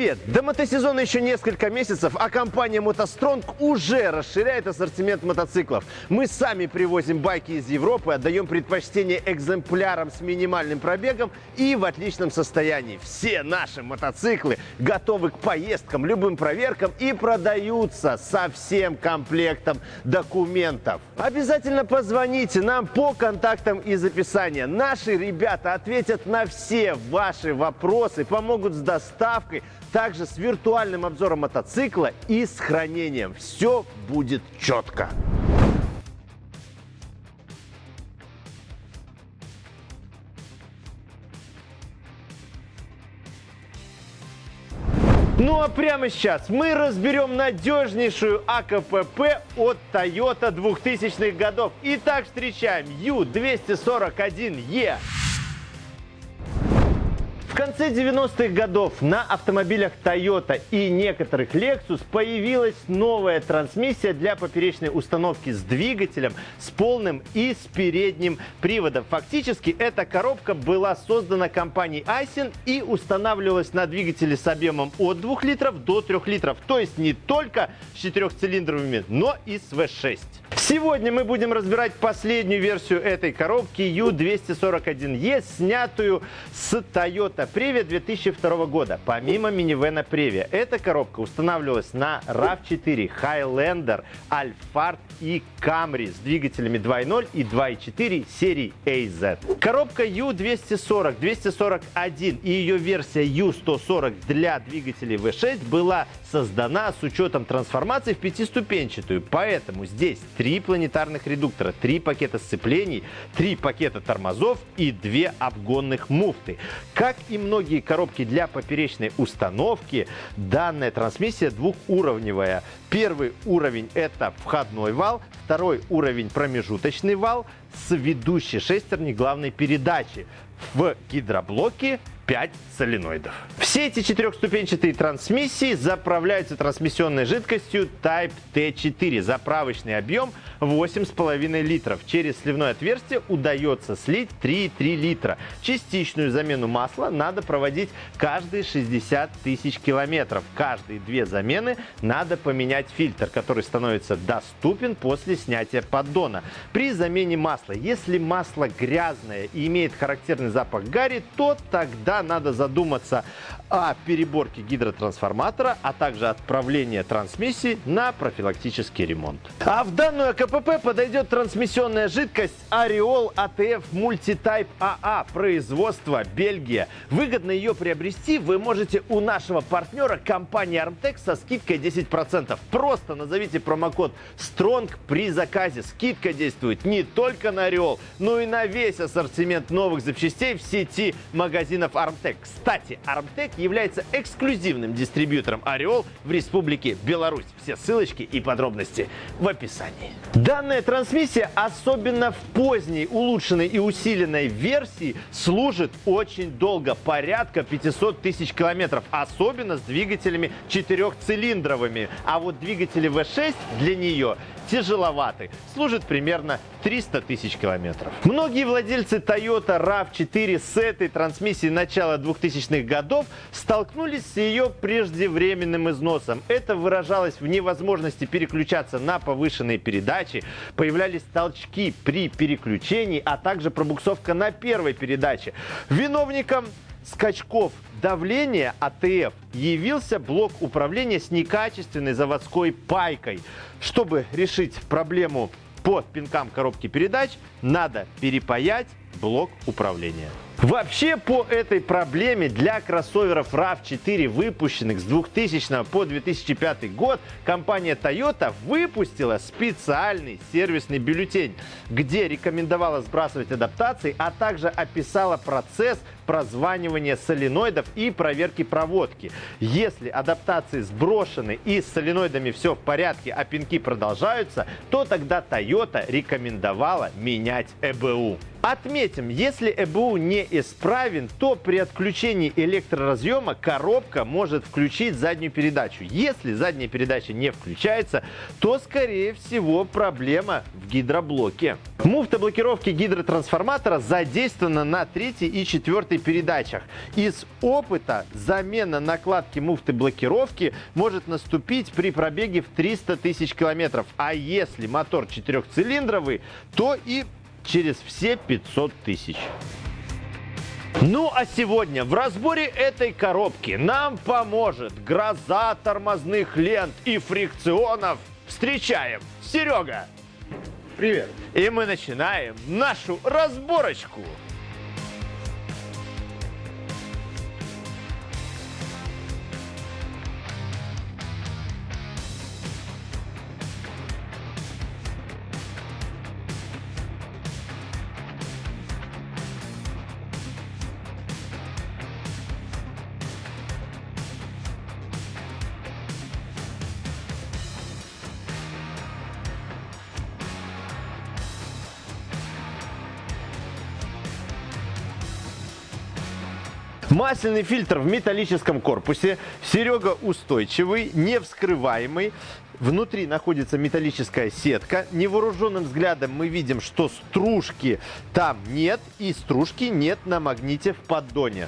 Привет! До мотосезона еще несколько месяцев, а компания «МотоСтронг» уже расширяет ассортимент мотоциклов. Мы сами привозим байки из Европы, отдаем предпочтение экземплярам с минимальным пробегом и в отличном состоянии. Все наши мотоциклы готовы к поездкам, любым проверкам и продаются со всем комплектом документов. Обязательно позвоните нам по контактам из описания. Наши ребята ответят на все ваши вопросы, помогут с доставкой, также с виртуальным обзором мотоцикла и с хранением. Все будет четко. Ну а прямо сейчас мы разберем надежнейшую АКПП от Toyota 2000-х годов. Итак, встречаем U241E конце 90-х годов на автомобилях Toyota и некоторых Lexus появилась новая трансмиссия для поперечной установки с двигателем, с полным и с передним приводом. Фактически эта коробка была создана компанией Aisin и устанавливалась на двигателе с объемом от 2 литров до 3 литров. То есть не только с четырехцилиндровыми, но и с V6. Сегодня мы будем разбирать последнюю версию этой коробки U241E, снятую с Toyota Previa 2002 года. Помимо минивэна Previa, эта коробка устанавливалась на RAV4, Highlander, Alphard и Camry с двигателями 2.0 и 2.4 серии AZ. Коробка U240, 241 и ее версия U140 для двигателей V6 была создана с учетом трансформации в пятиступенчатую, поэтому здесь три планетарных редуктора, три пакета сцеплений, три пакета тормозов и две обгонных муфты. Как и многие коробки для поперечной установки, данная трансмиссия двухуровневая. Первый уровень это входной вал, второй уровень промежуточный вал с ведущей шестерней главной передачи. В гидроблоке 5 соленоидов. Все эти четырехступенчатые трансмиссии заправляются трансмиссионной жидкостью Type T4. Заправочный объем 8,5 литров. Через сливное отверстие удается слить 3,3 литра. Частичную замену масла надо проводить каждые 60 тысяч километров. Каждые две замены надо поменять фильтр, который становится доступен после снятия поддона. При замене масла, если масло грязное и имеет характерный запах гари, то тогда надо задуматься о переборке гидротрансформатора, а также отправлении трансмиссии на профилактический ремонт. А в данную АКПП подойдет трансмиссионная жидкость Ariol ATF Multitype AA производства Бельгия. Выгодно ее приобрести вы можете у нашего партнера компании Armtec со скидкой 10%. Просто назовите промокод STRONG при заказе. Скидка действует не только на Ariol, но и на весь ассортимент новых запчастей в сети магазинов Armtec. Armtec. Кстати, Armtec является эксклюзивным дистрибьютором Ореол в Республике Беларусь. Все ссылочки и подробности в описании. Данная трансмиссия, особенно в поздней, улучшенной и усиленной версии, служит очень долго, порядка 500 тысяч километров, особенно с двигателями четырехцилиндровыми. А вот двигатели V6 для нее тяжеловаты, служит примерно 300 тысяч километров. Многие владельцы Toyota RAV4 с этой трансмиссией начала 2000-х годов столкнулись с ее преждевременным износом. Это выражалось в невозможности переключаться на повышенные передачи, появлялись толчки при переключении, а также пробуксовка на первой передаче. Виновником скачков давления АТФ явился блок управления с некачественной заводской пайкой. Чтобы решить проблему по пинкам коробки передач, надо перепаять блок управления. Вообще по этой проблеме для кроссоверов RAV4, выпущенных с 2000 по 2005 год, компания Toyota выпустила специальный сервисный бюллетень, где рекомендовала сбрасывать адаптации, а также описала процесс прозванивания соленоидов и проверки проводки. Если адаптации сброшены и с соленоидами все в порядке, а пинки продолжаются, то тогда Toyota рекомендовала менять ЭБУ. Отметим, если ЭБУ не исправен, то при отключении электроразъема коробка может включить заднюю передачу. Если задняя передача не включается, то, скорее всего, проблема в гидроблоке. Муфта блокировки гидротрансформатора задействована на третьей и четвертой передачах. Из опыта замена накладки муфты блокировки может наступить при пробеге в 300 тысяч километров. А если мотор четырехцилиндровый, то и через все 500 тысяч. Ну а сегодня в разборе этой коробки нам поможет гроза тормозных лент и фрикционов. Встречаем Серега! Привет! И мы начинаем нашу разборочку. Масляный фильтр в металлическом корпусе. Серега устойчивый, не вскрываемый. Внутри находится металлическая сетка. Невооруженным взглядом мы видим, что стружки там нет и стружки нет на магните в поддоне.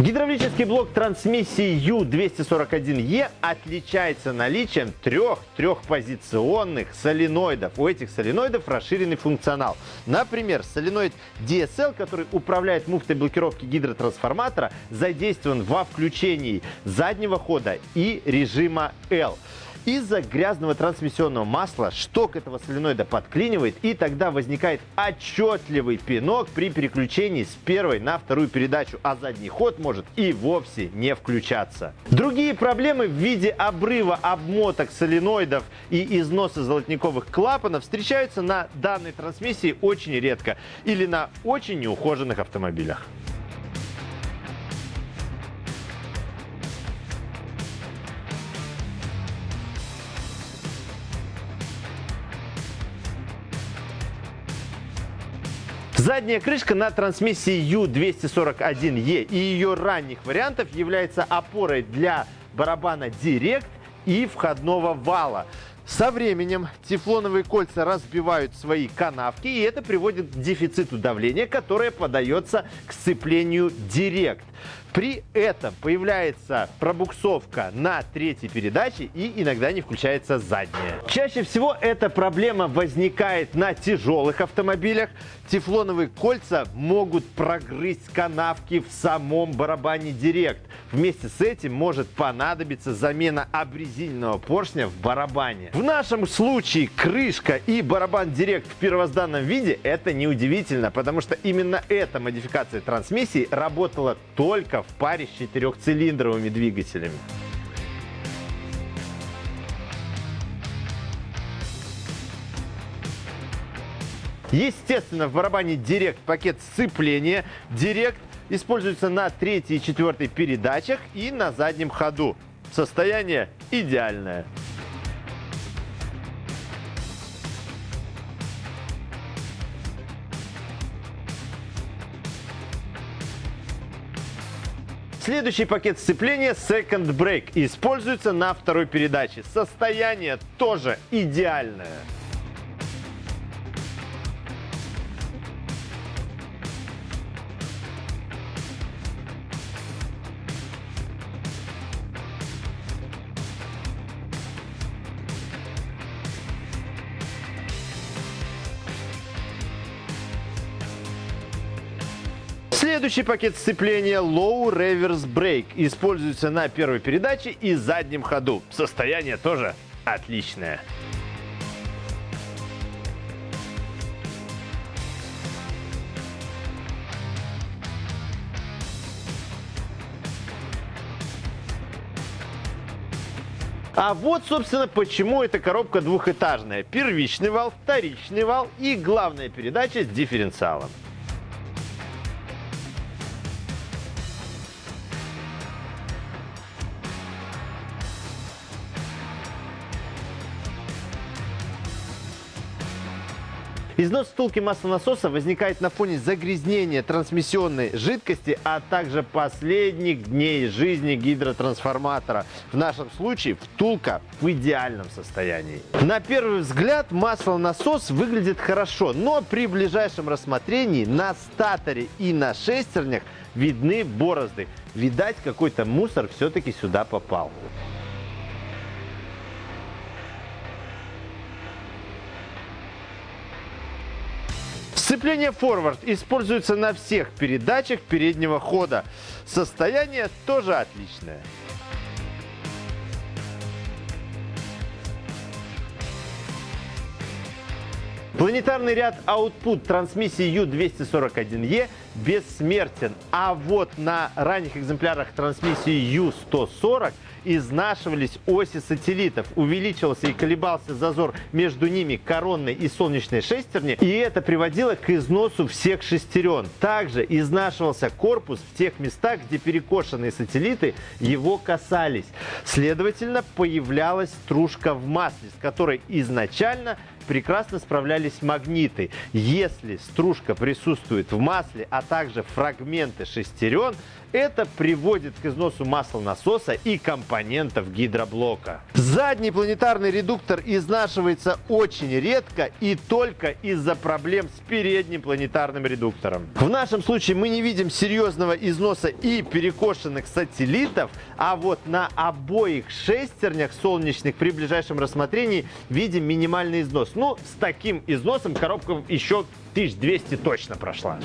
Гидравлический блок трансмиссии U241E отличается наличием трех трехпозиционных соленоидов. У этих соленоидов расширенный функционал. Например, соленоид DSL, который управляет муфтой блокировки гидротрансформатора, задействован во включении заднего хода и режима L. Из-за грязного трансмиссионного масла шток этого соленоида подклинивает, и тогда возникает отчетливый пинок при переключении с первой на вторую передачу, а задний ход может и вовсе не включаться. Другие проблемы в виде обрыва обмоток соленоидов и износа золотниковых клапанов встречаются на данной трансмиссии очень редко или на очень неухоженных автомобилях. Задняя крышка на трансмиссии U241E и ее ранних вариантов является опорой для барабана Direct и входного вала. Со временем тефлоновые кольца разбивают свои канавки, и это приводит к дефициту давления, которое подается к сцеплению Direct. При этом появляется пробуксовка на третьей передаче и иногда не включается задняя. Чаще всего эта проблема возникает на тяжелых автомобилях. Тефлоновые кольца могут прогрызть канавки в самом барабане Директ. Вместе с этим может понадобиться замена обрезиненного поршня в барабане. В нашем случае крышка и барабан Директ в первозданном виде это неудивительно, потому что именно эта модификация трансмиссии работала только в паре с четырехцилиндровыми двигателями. Естественно, в барабане Direct пакет сцепления. Direct используется на третьей и четвертой передачах и на заднем ходу. Состояние идеальное. Следующий пакет сцепления Second Brake используется на второй передаче. Состояние тоже идеальное. Следующий пакет сцепления Low Reverse Brake используется на первой передаче и заднем ходу. Состояние тоже отличное. А вот, собственно, почему эта коробка двухэтажная. Первичный вал, вторичный вал и главная передача с дифференциалом. Износ втулки маслонасоса возникает на фоне загрязнения трансмиссионной жидкости, а также последних дней жизни гидротрансформатора. В нашем случае втулка в идеальном состоянии. На первый взгляд маслонасос выглядит хорошо, но при ближайшем рассмотрении на статоре и на шестернях видны борозды. Видать, какой-то мусор все-таки сюда попал. Сцепление форвард используется на всех передачах переднего хода. Состояние тоже отличное. Планетарный ряд Output трансмиссии U241E бессмертен, а вот на ранних экземплярах трансмиссии U140 изнашивались оси сателлитов, увеличивался и колебался зазор между ними коронной и солнечной шестерни, и это приводило к износу всех шестерен. Также изнашивался корпус в тех местах, где перекошенные сателлиты его касались. Следовательно, появлялась стружка в масле, с которой изначально прекрасно справлялись магниты. Если стружка присутствует в масле, а также фрагменты шестерен, это приводит к износу масла насоса и компонентов гидроблока. Задний планетарный редуктор изнашивается очень редко и только из-за проблем с передним планетарным редуктором. В нашем случае мы не видим серьезного износа и перекошенных сателлитов, а вот на обоих шестернях солнечных при ближайшем рассмотрении видим минимальный износ. Ну, с таким износом коробка еще 1200 точно прошла.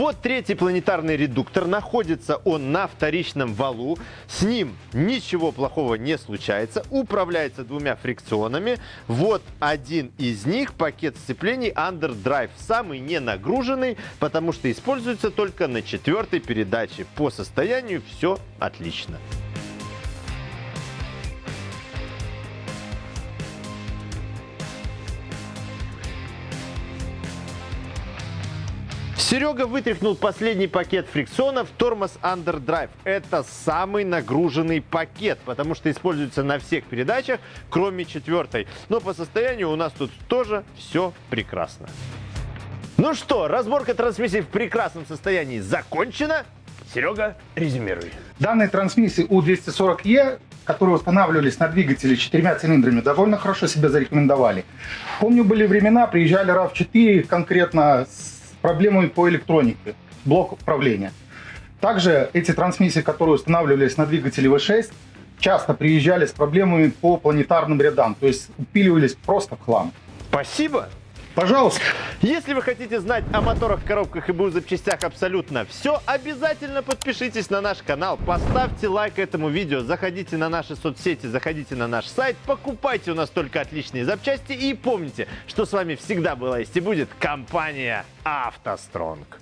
Вот третий планетарный редуктор. Находится он на вторичном валу. С ним ничего плохого не случается. Управляется двумя фрикционами. Вот один из них, пакет сцеплений Underdrive. Самый не нагруженный, потому что используется только на четвертой передаче. По состоянию все отлично. Серега вытряхнул последний пакет фрикционов тормоз Underdrive. Это самый нагруженный пакет, потому что используется на всех передачах, кроме четвертой. Но по состоянию у нас тут тоже все прекрасно. Ну что, разборка трансмиссии в прекрасном состоянии закончена. Серега, резюмируй. Данные трансмиссии У240Е, которые устанавливались на двигателе четырьмя цилиндрами, довольно хорошо себя зарекомендовали. Помню, были времена, приезжали RAV4 конкретно с проблемами по электронике, блок управления. Также эти трансмиссии, которые устанавливались на двигателе V6, часто приезжали с проблемами по планетарным рядам, то есть упиливались просто в хлам. Спасибо. Пожалуйста. Если вы хотите знать о моторах, коробках и БУ запчастях абсолютно все, обязательно подпишитесь на наш канал, поставьте лайк этому видео, заходите на наши соцсети, заходите на наш сайт, покупайте у нас только отличные запчасти и помните, что с вами всегда была есть и будет компания «АвтоСтронг».